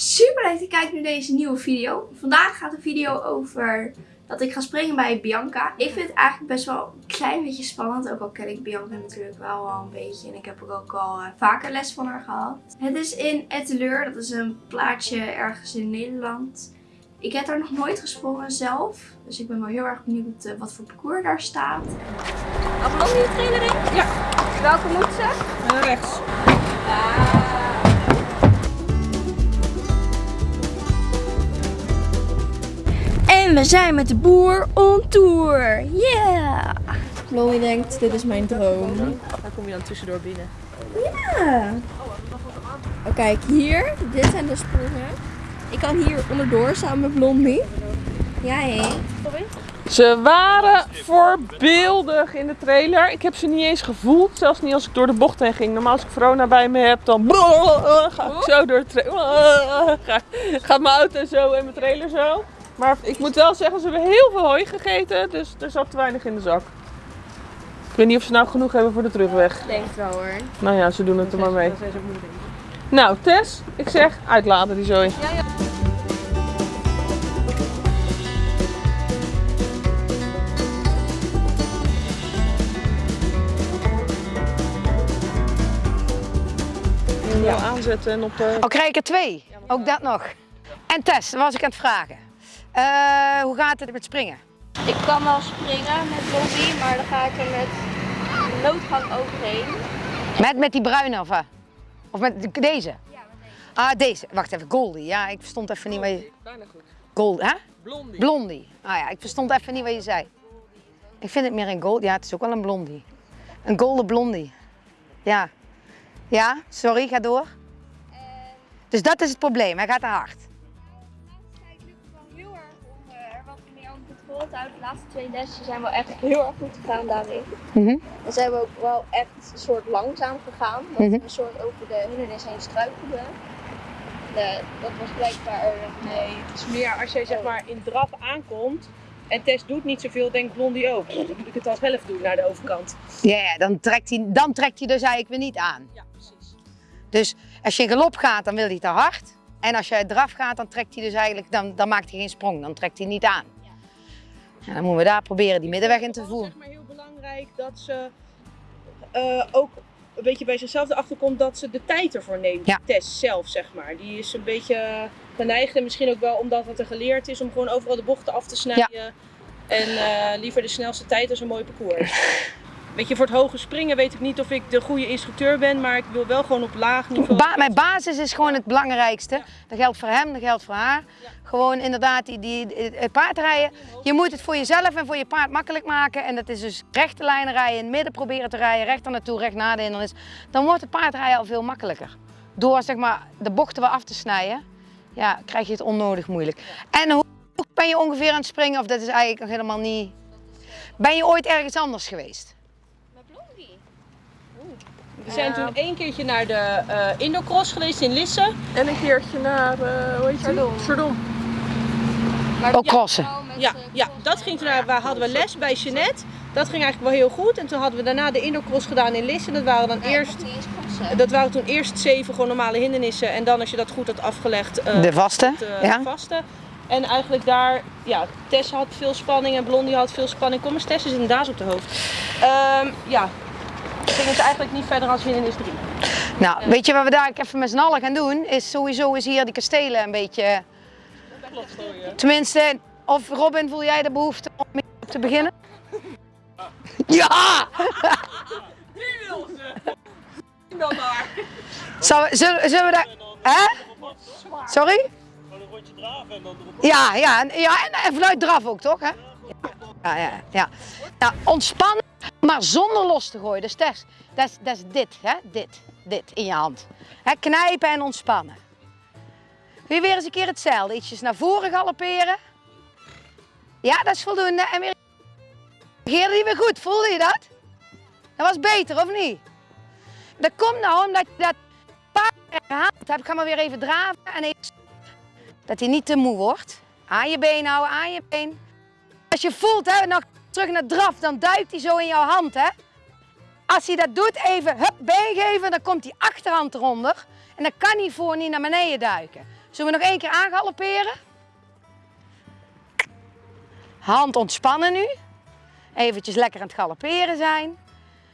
Super leuk dat je kijkt naar deze nieuwe video. Vandaag gaat de video over dat ik ga springen bij Bianca. Ik vind het eigenlijk best wel een klein beetje spannend. Ook al ken ik Bianca natuurlijk wel al een beetje. En ik heb ook al uh, vaker les van haar gehad. Het is in Etteleur. Dat is een plaatsje ergens in Nederland. Ik heb daar nog nooit gesprongen zelf. Dus ik ben wel heel erg benieuwd wat voor parcours daar staat. De trailer in? Ja. Welke moet ze? Uh, rechts. En we zijn met de boer on tour. Yeah! Chloe denkt, dit is mijn droom. Daar kom je dan tussendoor binnen. Ja! Oh, kijk, hier, dit zijn de sprongen. Ik kan hier onderdoor samen met Blondie. Ja, hé. Ze waren voorbeeldig in de trailer. Ik heb ze niet eens gevoeld, zelfs niet als ik door de bocht heen ging. Normaal als ik Verona bij me heb, dan ga ik zo door de trailer. Gaat mijn auto zo en mijn trailer zo. Maar ik moet wel zeggen, ze hebben heel veel hooi gegeten, dus er zat te weinig in de zak. Ik weet niet of ze nou genoeg hebben voor de terugweg. Denk het wel hoor. Nou ja, ze doen het er maar mee. Nou, Tess, ik zeg uitladen die zooi. Ja, ja. Ja, aanzetten en op de... Oh, krijg ik er twee? Ook dat nog. En Tess, dat was ik aan het vragen. Eh, hoe gaat het met springen? Ik kan wel springen met Blondie, maar dan ga ik er met noodgang overheen. Met, met die bruine of, eh? of met de- deze? Ja, met deze. Ah, deze. Wacht even, Goldie. Ja, ik verstond even niet wat je... Bijna goed. Gold, hè? Blondie. Blondie. Ah ja, ik verstond even niet wat je zei. Ik vind het meer een gold. Ja, het is ook wel een blondie. Een golden blondie. Ja. Ja, sorry, ga door. Dus dat is het probleem, hij gaat te hard. Houden. De laatste twee lessen zijn wel echt heel erg goed gegaan daarin. Mhm. En zijn we ook wel echt een soort langzaam gegaan. Dat Mhm. we een soort over de hindernis heen struikelden. De, dat was blijkbaar... Nee, het is meer als jij zeg maar in draf aankomt en Tess doet niet zoveel, denkt Blondie ook. Dan moet ik het al zelf doen naar de overkant. Ja, ja dan, trekt hij, dan trekt hij dus eigenlijk weer niet aan. Ja, precies. Dus als je in galop gaat, dan wil hij te hard. En als je draf gaat, dan trekt hij dus eigenlijk, dan, dan maakt hij geen sprong. Dan trekt hij niet aan. Ja, dan moeten we daar proberen die middenweg in te Het is voeren. zeg maar heel belangrijk dat ze eh, ook een beetje bij zichzelf erachter komt dat ze de tijd ervoor neemt. Ja. Tess zelf, zeg maar. Die is een beetje geneigd en misschien ook wel omdat het er geleerd is om gewoon overal de bochten af te snijden. En eh, liever de snelste tijd als een mooi parcours. Weet je, voor het hoge springen weet ik niet of ik de goede instructeur ben, maar ik wil wel gewoon op laag niveau. Mijn basis is gewoon het belangrijkste. Dat geldt voor hem, dat geldt voor haar. Gewoon inderdaad die, die, paardrijden. Je moet het voor jezelf en voor je paard makkelijk maken. En dat is dus rechte lijnen rijden, in het midden proberen te rijden, recht er naartoe, recht naar de hindernis. Dan wordt het paardrijden al veel makkelijker. Door zeg maar, de bochten weer af te snijden, ja, krijg je het onnodig moeilijk. En hoe ben je ongeveer aan het springen? Of dat is eigenlijk nog helemaal niet... Ben je ooit ergens anders geweest? We zijn toen één keertje naar de eh Indocross geweest in Lisse. En een keertje naar, eh hoe heet? Chardon. Maar Ook crossen. Ja, eh, ja, dat ging toen, naar- waar hadden we les bij Jeannette. Dat ging eigenlijk wel heel goed. En toen hadden we daarna de Indocross gedaan in Lisse. Dat waren dan Nee, eerst, dat waren toen eerst zeven gewoon normale hindernissen. En dan als je dat goed had afgelegd, eh, De vaste? eh, Ja? vaste. En eigenlijk daar, ja, Tess had veel spanning en Blondie had veel spanning. Kom eens, Tess is inderdaad op de hoofd. Ehm, ja, ging het eigenlijk niet verder als hindernis 3. Nou, weet je wat we daar even met z'n allen gaan doen? Is sowieso is hier die kastelen een beetje... Tenminste, of Robin, voel jij de behoefte om mee te beginnen? Ja! Dan maar. Zou, zullen, zullen we daar... Hè? Sorry? Ja, ja, en- ja en, en vanuit draf ook, toch? Hè? Ja, ja, ja. ja ontspannen, maar zonder los te gooien. Dus dat is, dat is, dat is dit, hè? Dit, dit in je hand. Hè, knijpen en ontspannen. Je weer eens een keer hetzelfde? Ietsjes naar voren galopperen. Ja, dat is voldoende. En weer... Reageerde die weer goed, voelde je dat? Dat was beter, of niet? Dat komt nou omdat je dat paard herhaald hebt. Ga maar weer even draven en even... Dat hij niet te moe wordt. Aan je been houden, aan je been. Als je voelt, hè, nog terug naar draf, dan duikt hij zo in jouw hand. Hè? Als hij dat doet, even hup, been geven, dan komt die achterhand eronder. En dan kan hij voor niet naar beneden duiken. Zullen we nog één keer aangalopperen? Hand ontspannen nu. Eventjes lekker aan het galopperen zijn.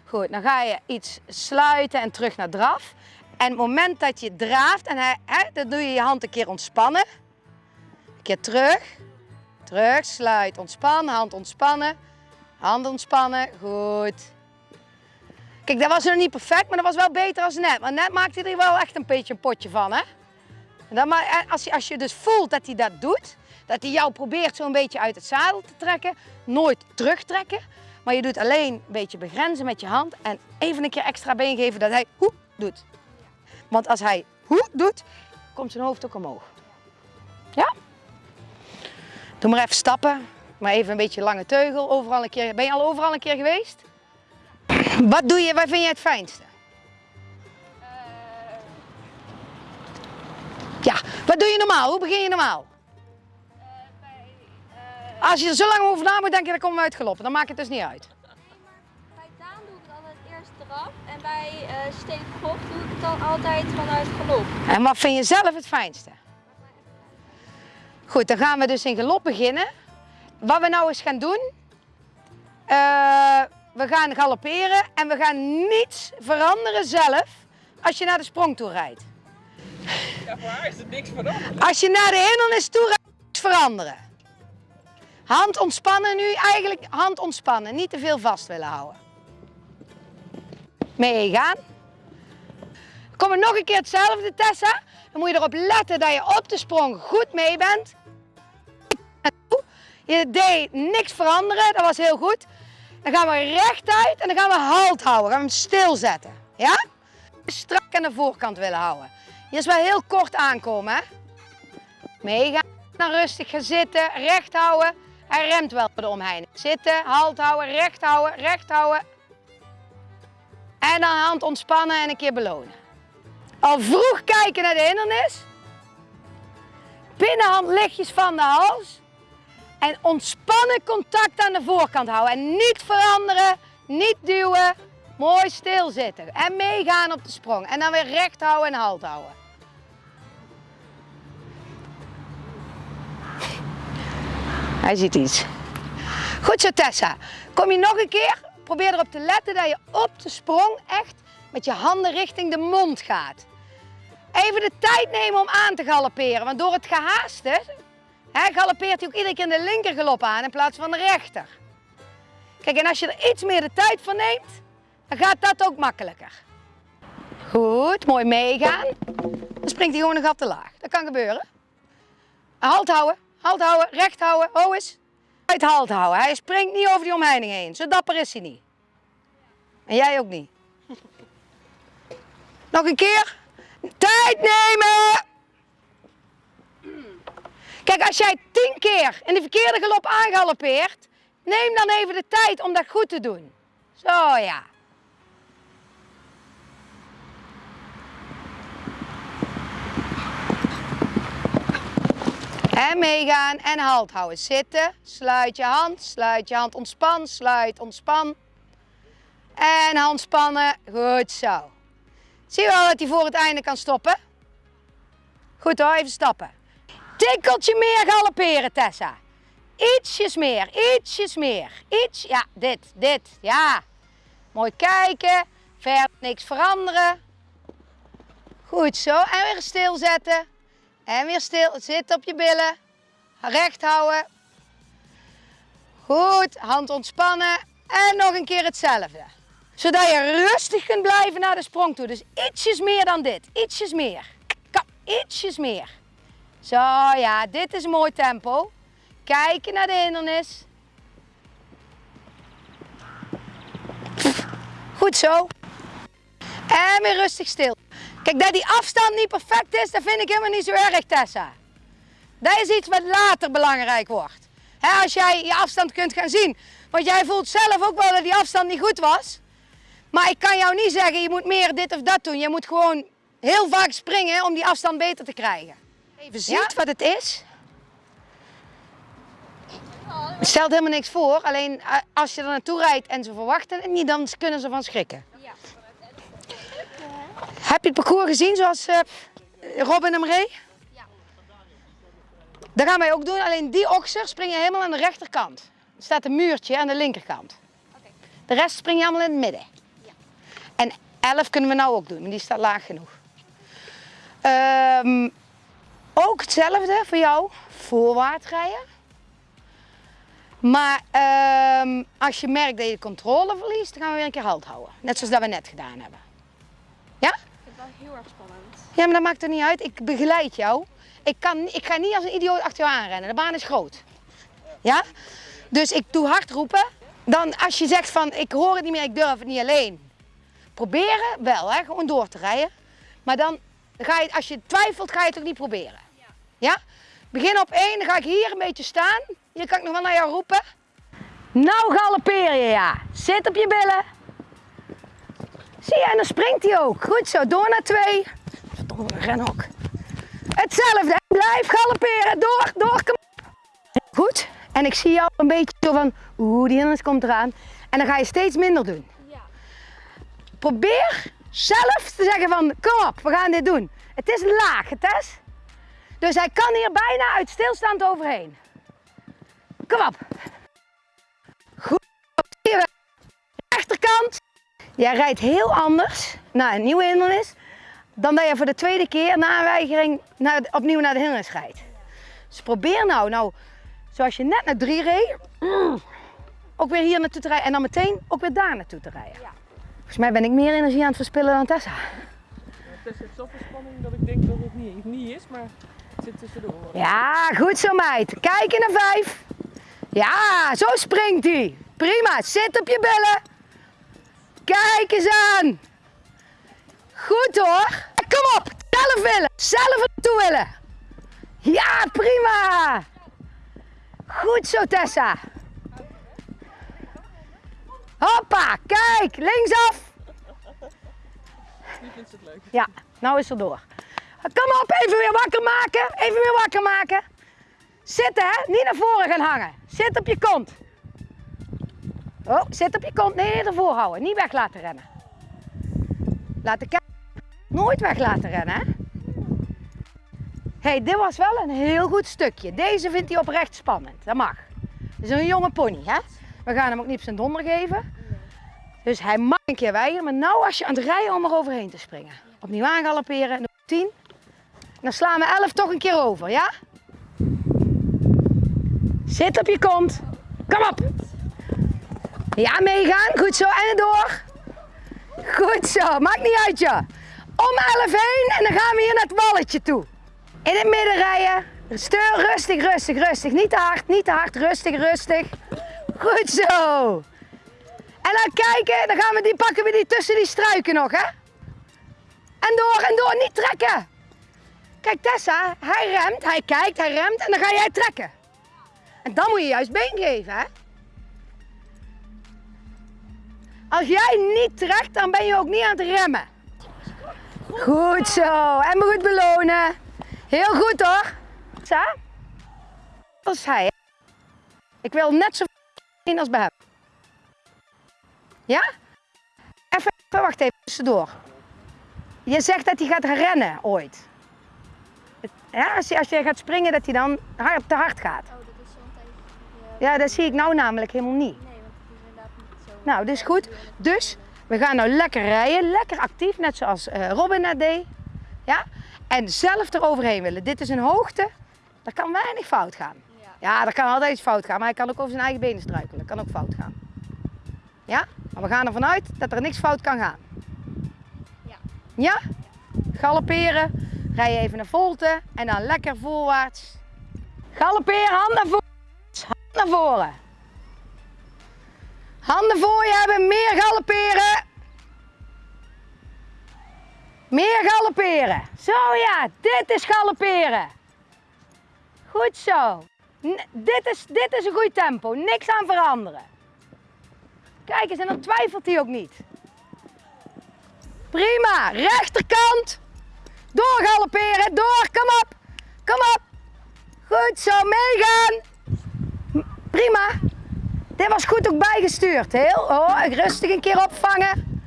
Goed, dan ga je iets sluiten en terug naar draf. En het moment dat je draaft, en hè, dan doe je je hand een keer ontspannen. Een keer terug. Terug, sluit, ontspannen, hand ontspannen. Hand ontspannen, goed. Kijk, dat was nog niet perfect, maar dat was wel beter als net. Want net maakte hij er wel echt een beetje een potje van, hè? Dan, maar eh, als, je, als je dus voelt dat hij dat doet, dat hij jou probeert zo'n beetje uit het zadel te trekken, nooit terugtrekken, maar je doet alleen een beetje begrenzen met je hand en even een keer extra been geven dat hij hoe doet. Want als hij hoe doet, komt zijn hoofd ook omhoog. Ja? Doe maar even stappen, maar even een beetje lange teugel. Overal een keer. Ben je al overal een keer geweest? Wat doe je, wat vind je het fijnste? Ja, wat doe je normaal? Hoe begin je normaal? bij, eh, Als je er zo lang over na moet denken, dan komen we uitgelopen. Dan maakt het dus niet uit. bij Daan doe ik het altijd eerst eraf. En bij uh, stevig golf doe ik het dan altijd vanuit galop. En wat vind je zelf het fijnste? Goed, dan gaan we dus in galop beginnen. Wat we nou eens gaan doen, eh, we gaan galopperen en we gaan niets veranderen zelf als je naar de sprong toe rijdt. Ja, voor haar is het niks veranderd. Als je naar de hindernis toe rijdt, veranderen. Hand ontspannen nu, eigenlijk hand ontspannen, niet te veel vast willen houden. Meegaan. Komen nog een keer hetzelfde, Tessa. Dan moet je erop letten dat je op de sprong goed mee bent. Je deed niks veranderen, dat was heel goed. Dan gaan we rechtuit en dan gaan we halt houden. Gaan we hem stilzetten. Ja? Strak aan de voorkant willen houden. Je is wel heel kort aankomen, hè? Meegaan, dan rustig gaan zitten, recht houden. Hij remt wel bij de omheining. Zitten, halt houden, recht houden, recht houden. En dan hand ontspannen en een keer belonen. Al vroeg kijken naar de hindernis. Binnenhand lichtjes van de hals. En ontspannen contact aan de voorkant houden. En niet veranderen, niet duwen. Mooi stilzitten. En meegaan op de sprong. En dan weer recht houden en halt houden. Hij ziet iets. Goed zo Tessa. Kom je nog een keer? Probeer erop te letten dat je op de sprong echt met je handen richting de mond gaat. Even de tijd nemen om aan te galopperen. Want door het gehaaste hè, hij ook iedere keer de linker galop aan in plaats van de rechter. Kijk, en als je er iets meer de tijd voor neemt, dan gaat dat ook makkelijker. Goed, mooi meegaan. Dan springt hij gewoon een gat te laag. Dat kan gebeuren. Halt houden, halt houden, recht houden, ho eens. Uit halt houden. Hij springt niet over die omheining heen. Zo dapper is hij niet. En jij ook niet. Nog een keer. Tijd nemen! Kijk, als jij tien keer in de verkeerde galop aangaloppeert, neem dan even de tijd om dat goed te doen. Zo ja. En meegaan en halt houden. Zitten, sluit je hand, sluit je hand, ontspan, sluit, ontspan. En hand spannen, goed zo. Zie je wel dat hij voor het einde kan stoppen? Goed hoor, even stappen. Tikkeltje meer galopperen, Tessa. Ietsjes meer, ietsjes meer. Iets, ja, dit, dit, ja. Mooi kijken, verder niks veranderen. Goed zo, en weer stilzetten. En weer stil, zit op je billen. Recht houden. Goed, hand ontspannen. En nog een keer hetzelfde. Zodat je rustig kunt blijven naar de sprong toe. Dus ietsjes meer dan dit. Ietsjes meer. Kom, ietsjes meer. Zo, ja, dit is een mooi tempo. Kijken naar de hindernis. Goed zo. En weer rustig stil. Kijk, dat die afstand niet perfect is, dat vind ik helemaal niet zo erg, Tessa. Dat is iets wat later belangrijk wordt. Als jij je afstand kunt gaan zien. Want jij voelt zelf ook wel dat die afstand niet goed was. Maar ik kan jou niet zeggen, je moet meer dit of dat doen. Je moet gewoon heel vaak springen om die afstand beter te krijgen. Even ziet wat het is. Het stelt helemaal niks voor. Alleen eh, als je er naartoe rijdt en ze verwachten het niet, dan kunnen ze van schrikken. Ja. Heb je het parcours gezien zoals eh, Robin hem reed? Ja. Dat gaan wij ook doen, alleen die okser spring je helemaal aan de rechterkant. Er staat een muurtje aan de linkerkant. De rest spring je allemaal in het midden. En 11 kunnen we nou ook doen, maar die staat laag genoeg. Ehm, ook hetzelfde voor jou, voorwaarts rijden. Maar ehm, als je merkt dat je de controle verliest, dan gaan we weer een keer halt houden. Net zoals dat we net gedaan hebben. Ja? Ik vind het wel heel erg spannend. Ja, maar dat maakt er niet uit. Ik begeleid jou. Ik, kan, ik ga niet als een idioot achter jou aanrennen. De baan is groot. Ja? Dus ik doe hard roepen. Dan als je zegt van ik hoor het niet meer, ik durf het niet alleen. Proberen wel, hè? gewoon door te rijden. Maar dan ga je, als je twijfelt, ga je het ook niet proberen. Ja? Begin op één, dan ga ik hier een beetje staan. Hier kan ik nog wel naar jou roepen. Nou galoppeer je, ja. Zit op je billen. Zie je, en dan springt hij ook. Goed zo, door naar twee. Verdomme, ren ook. Hetzelfde, blijf galopperen. Door, door. Goed, en ik zie jou een beetje zo van, oeh, die hindernis komt eraan. En dan ga je steeds minder doen. Probeer zelf te zeggen van, kom op, we gaan dit doen. Het is laag, het is. Dus hij kan hier bijna uit stilstand overheen. Kom op. Goed. Rechterkant. Jij rijdt heel anders naar een nieuwe hindernis dan dat je voor de tweede keer na een weigering opnieuw naar de hindernis rijdt. Dus probeer nou, nou zoals je net naar drie reed, mm, ook weer hier naartoe te rijden en dan meteen ook weer daar naartoe te rijden. Ja. Volgens mij ben ik meer energie aan het verspillen dan Tessa. Het is zoveel spanning dat ik denk dat het niet, niet is, maar het zit tussendoor. Ja, goed zo meid. Kijken naar vijf. Ja, zo springt hij. Prima, zit op je billen. Kijk eens aan. Goed hoor. Kom op, zelf willen. Zelf naartoe willen. Ja, prima. Goed zo Tessa. Hoppa, kijk, linksaf. Nu vindt ze het leuk. Ja, nou is er door. Kom op, even weer wakker maken. Even weer wakker maken. Zitten, hè? Niet naar voren gaan hangen. Zit op je kont. Oh, zit op je kont. Nee, ervoor houden. Niet weg laten rennen. Laten kijken. Nooit weg laten rennen, hè? hey, dit was wel een heel goed stukje. Deze vindt hij oprecht spannend. Dat mag. Het is een jonge pony, hè? We gaan hem ook niet op zijn donder geven. Dus hij mag een keer weigeren. Maar nou als je aan het rijden om er overheen te springen. Opnieuw aangalopperen. En 10. Dan slaan we 11 toch een keer over, ja? Zit op je kont. Kom op. Ja, meegaan. Goed zo. En door. Goed zo. Maakt niet uit, joh. Om 11 heen en dan gaan we hier naar het walletje toe. In het midden rijden. Steur rustig, rustig, rustig. Niet te hard, niet te hard. Rustig, rustig. Goed zo. En dan kijken, dan gaan we die, pakken we die tussen die struiken nog, hè? En door en door, niet trekken. Kijk Tessa, hij remt, hij kijkt, hij remt en dan ga jij trekken. En dan moet je juist been geven, hè? Als jij niet trekt, dan ben je ook niet aan het remmen. Goed zo, en me goed belonen. Heel goed hoor. Tessa? Is hij? Ik wil net zo in als bij. Ja? Even, wacht even, tussendoor. Je zegt dat hij gaat rennen ooit. Ja, als, je, als je gaat springen, dat hij dan hard, te hard gaat. Oh, dat is. Ja, dat zie ik nou namelijk helemaal niet. Nee, want het is inderdaad niet zo. Nou, dus goed. Dus we gaan nou lekker rijden, lekker actief, net zoals eh, Robin net deed. Ja? En zelf eroverheen willen. Dit is een hoogte, daar kan weinig fout gaan. Ja. Er kan altijd iets fout gaan, maar hij kan ook over zijn eigen benen struikelen. Dat kan ook fout gaan. Ja? Maar we gaan ervan uit dat er niks fout kan gaan. Ja. Ja? Galopperen, rij even naar volte en dan lekker voorwaarts. Galopperen, hand naar voren. Hand naar voren. Handen voor je hebben, meer galopperen. Meer galopperen. Zo ja, dit is galopperen. Goed zo. Dit, is, dit is een goed tempo, niks aan veranderen. Kijk eens, en dan twijfelt hij ook niet. Prima, rechterkant. Door galopperen, door, kom op. Kom op. Goed zo, meegaan. Prima. Dit was goed ook bijgestuurd. Heel, oh, rustig een keer opvangen.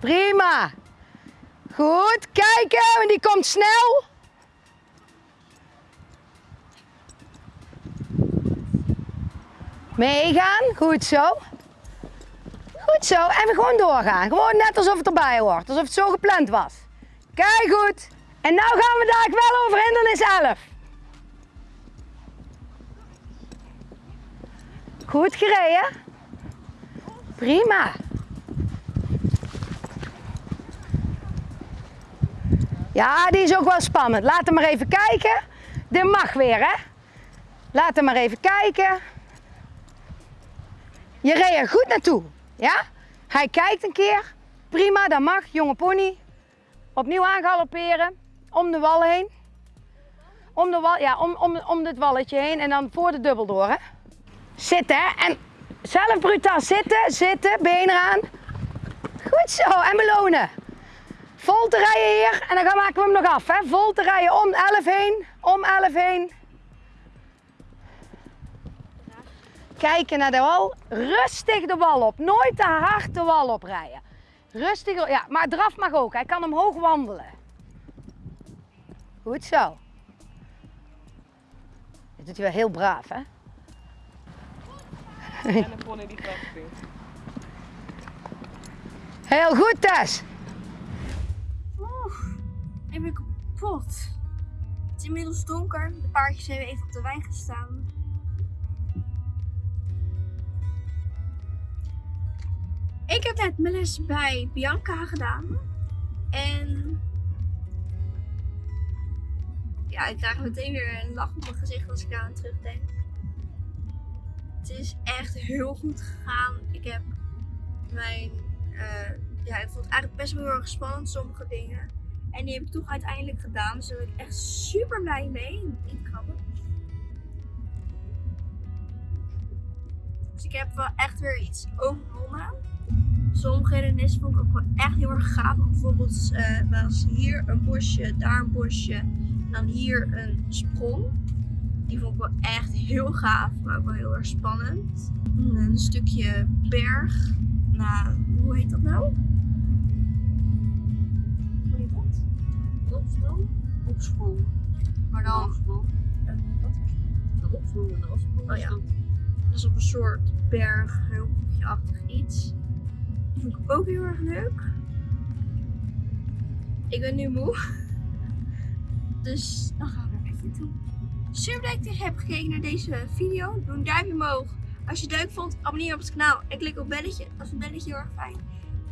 Prima. Goed, kijken, want die komt snel. Meegaan, goed zo. Goed zo, en we gewoon doorgaan. Gewoon net alsof het erbij hoort, alsof het zo gepland was. Kijk goed. En nou gaan we daar wel over hindernis 11. Goed gereden. Prima. Ja, die is ook wel spannend. Laat hem maar even kijken. Dit mag weer, hè? Laat hem maar even kijken. Je reed er goed naartoe, ja? Hij kijkt een keer. Prima, dat mag. Jonge pony. Opnieuw aangalopperen. Om de wal heen. Om, de wal, ja, om, om, om dit walletje heen en dan voor de dubbel door, hè? Zitten, hè? En zelf brutaal zitten, zitten, benen eraan. Goed zo, en belonen. Vol te rijden hier en dan maken we hem nog af. Hè? Vol te rijden om 11 heen, om 11 heen. Kijken naar de wal, rustig de wal op. Nooit te hard de wal oprijden. Rustig, ja, maar draf mag ook. Hij kan omhoog wandelen. Goed zo. Dat doet hij wel heel braaf, hè? En een pony die graag springt. Heel goed, Tess. Oeh, ik ben kapot. Het is inmiddels donker. De paardjes hebben even op de wijn gestaan. Ik heb net mijn les bij Bianca gedaan. En ja, ik krijg meteen weer een lach op mijn gezicht als ik daar aan terugdenk. Het is echt heel goed gegaan. Ik heb mijn eh, ja, ik vond het eigenlijk best wel heel erg spannend, sommige dingen. En die heb ik toch uiteindelijk gedaan. Dus daar ben ik echt super blij mee. Niet grappig. Dus ik heb wel echt weer iets overwonnen. Sommige hindernissen vond ik ook wel echt heel erg gaaf. Bijvoorbeeld eh, was hier een bosje, daar een bosje. En dan hier een sprong. Die vond ik wel echt heel gaaf, maar ook wel heel erg spannend. Een stukje berg. Nou, hoe heet dat nou? Hoe heet dat? Opsprong? Opsprong. Maar dan... Eh, wat? De opsprong en de afsprong. Oh ja. Dat is op een soort berg, achtig iets. Vond ik ook heel erg leuk. Ik ben nu moe. Dus dan gaan we er even toe. Super leuk dat je hebt gekeken naar deze video. Doe een duimpje omhoog. Als je het leuk vond, abonneer op het kanaal en klik op belletje. Dat is een belletje heel erg fijn.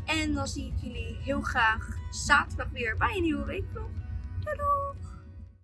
En dan zie ik jullie heel graag zaterdag weer bij een nieuwe weekvlog.